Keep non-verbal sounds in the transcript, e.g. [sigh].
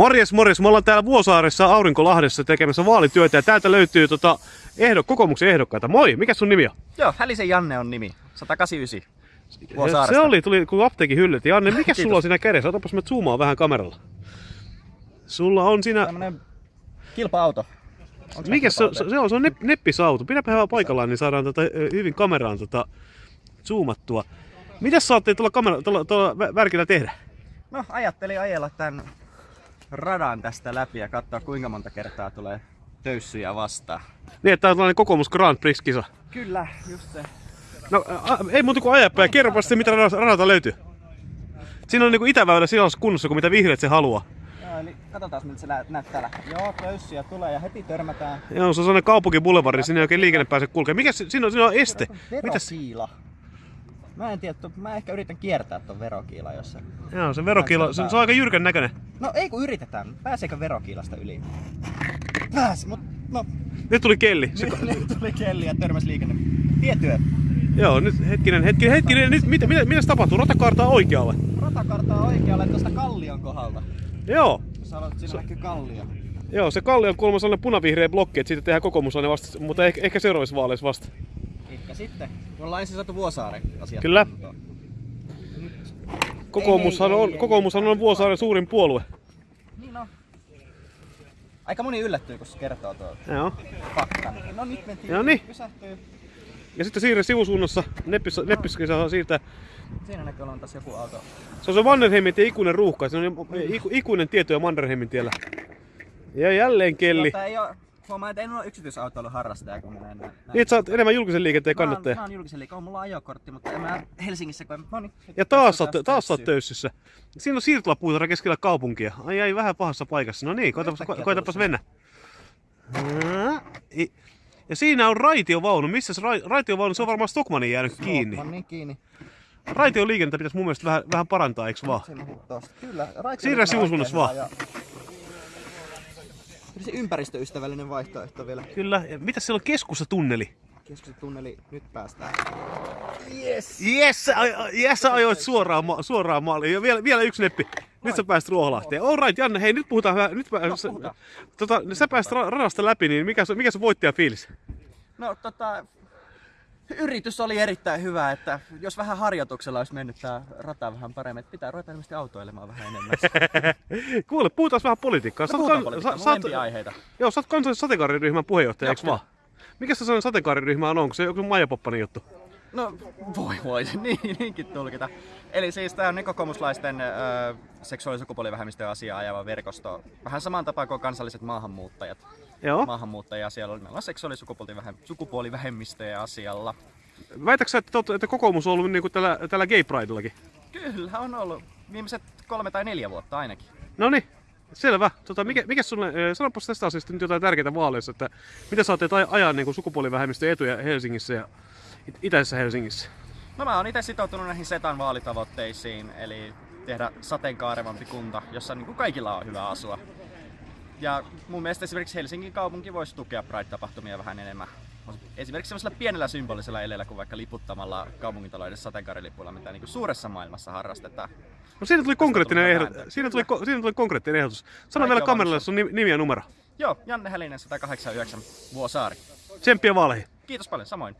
Morjes, morjes. Me ollaan täällä Vuosaaressa Aurinkolahdessa tekemässä vaalityötä ja täältä löytyy tota ehdo, kokoomuksen ehdokkaita. Moi, mikä sun nimi on? Joo, Hälisen Janne on nimi. 189. Se Vuosaaresta. oli, tuli kuin apteekin hyllyt. Janne, mikä sulla on siinä kädessä? Otapas mä zoomaan vähän kameralla. Sulla on siinä... Tämmönen kilpa-auto. Onks Mikä se, se on? Se on nepp, neppisauto. Pidäpä hyvää paikallaan, niin saadaan tota, ö, hyvin kameraan tota, zoomattua. Mitäs saatte tuolla, kamera, tuolla, tuolla vä- värkillä tehdä? No, ajattelin ajella tän radan tästä läpi ja katsoa kuinka monta kertaa tulee töyssyjä vastaan. Niin, että tää on tällainen kokoomus Grand Prix-kisa. Kyllä, just se. No, a, ei muuta kuin ajapää. Kerropa sitten, mitä radalta löytyy. Siinä on niinku itäväylä sellaisessa kunnossa kuin mitä vihreät se haluaa. Joo, eli katsotaan miltä se nä- näyttää. Joo, töyssyjä tulee ja heti törmätään. Joo, se on sellainen kaupunkiboulevardi, sinne ei oikein liikenne pääse kulkemaan. Mikä se, siinä on, siinä on este? Mitäs? Verokiila. Mä en tiedä, mä ehkä yritän kiertää ton verokiilan jossain. Joo, se verokiilo, se, se on aika jyrkän näköinen. No ei kun yritetään. Pääseekö verokiilasta yli? Pääsi, mut no. Nyt tuli kelli. Se, Nyt, tuli kelli ja törmäs liikenne. Tietyö. joo, nyt hetkinen, hetkinen, hetkinen. Nyt, mitä, mitä, mitä tapahtuu? Ratakartaa oikealle. Ratakartaa oikealle tuosta kallion kohdalta. Joo, Jos haluat, siinä näkyy kallio. joo, se kalli on kuulemma sellainen punavihreä blokki, että siitä tehdään kokoomuslainen vasta, mutta ehkä, ehkä seuraavissa vaaleissa vasta. Ehkä sitten. Me ollaan ensin saatu Vuosaaren asiat. Kyllä. Kokoomushan Ei, ei, on, kokoomushan on Vuosaaren suurin puolue. On. Aika moni yllättyy, kun se kertoo tuo Joo. No nyt mentiin. No niin. Pysähtyy. Ja sitten siirre sivusuunnassa, Neppis, Neppiskin saa siirtää. Siinä näkyy olevan taas joku auto. Se on se Mannerheimin tie ikuinen ruuhka, se on iku, ikuinen tieto jo Mannerheimin tiellä. Ja jälleen kelli. Tota, ei oo, huomaa, että en ole yksityisautoilun harrastaja, kun menee näin. Niin, sä oot enemmän julkisen liikenteen Mä oon, kannattaja. mä oon julkisen liikaa, on mulla ajokortti, mutta en mä Helsingissä kun... No niin. Ja taas oot, taas sä oot töyssissä. Siinä on siirtolapuutara keskellä kaupunkia. Ai ai, vähän pahassa paikassa. No niin, koitapas, Yhtäkkiä koitapas tullut mennä. Ja siinä on raitiovaunu. Missä se ra- raitiovaunu? Se on varmaan Stockmanin jäänyt kiinni. Niin kiinni. Raitioliikennettä pitäisi mun mielestä vähän, vähän parantaa, eiks vaan? Kyllä, Siirrä sivusuunnassa vaan. ja- Se ympäristöystävällinen vaihtoehto vielä. Kyllä. Ja mitä siellä on keskussa tunneli? Nyt päästään. Yes! Yes, yes, sä ajoit suoraan, ma- suoraan maaliin. Ja vielä, vielä yksi neppi. Nyt sä pääst Ruoholahteen. All right, Janne, hei nyt puhutaan vähän. Nyt sä, puhutaan. tota, sä pääst ra- radasta läpi, niin mikä, se- mikä se voittajafiilis? No tota, yritys oli erittäin hyvä, että jos vähän harjoituksella olisi mennyt tää rata vähän paremmin, että pitää ruveta ilmeisesti autoilemaan vähän enemmän. [laughs] Kuule, puhutaan vähän politiikkaa. No, puhutaan politiikkaa, sä- lempiaiheita. Joo, sä oot kansallisen sateenkaariryhmän puheenjohtaja, eiks vaan? Mikä se sellainen sateenkaariryhmä on? Onko se joku Maija Poppanen juttu? No voi voi, [laughs] niin, niinkin tulkita. Eli siis tämä on niin kokoomuslaisten ö, seksuaali- ja sukupuolivähemmistöjen asiaa ajava verkosto. Vähän samaan tapaan kuin kansalliset maahanmuuttajat. Joo. Maahanmuuttajia asialla. Meillä on seksuaali- ja sukupuolivähemmistöjen asialla. Väitätkö sä, että, tot- että kokoomus on ollut niinku tällä, tällä Gay Pridellakin? Kyllä on ollut viimeiset kolme tai neljä vuotta ainakin. No niin, selvä. Tota, mikä, mikä sulle, sanopas tästä asiasta nyt jotain tärkeää vaaleissa, että mitä oot ajaa niin sukupuolivähemmistön etuja Helsingissä ja itäisessä Helsingissä? No mä oon itse sitoutunut näihin SETAn vaalitavoitteisiin, eli tehdä sateenkaarevampi kunta, jossa niin kuin kaikilla on hyvä asua. Ja mun mielestä esimerkiksi Helsingin kaupunki voisi tukea Pride-tapahtumia vähän enemmän. Esimerkiksi sellaisella pienellä symbolisella eleellä kuin vaikka liputtamalla kaupungintalouden sateenkaarilipuilla, mitä niin kuin suuressa maailmassa harrastetaan. No siinä tuli konkreettinen vääntöä. Siinä tuli, ko- siinä tuli konkreettinen ehdotus. Sano vielä kameralle sun nimi, nimi ja numero. Joo, Janne Hälinen 189 Vuosaari. Tsemppiä vaaleihin. Kiitos paljon, samoin.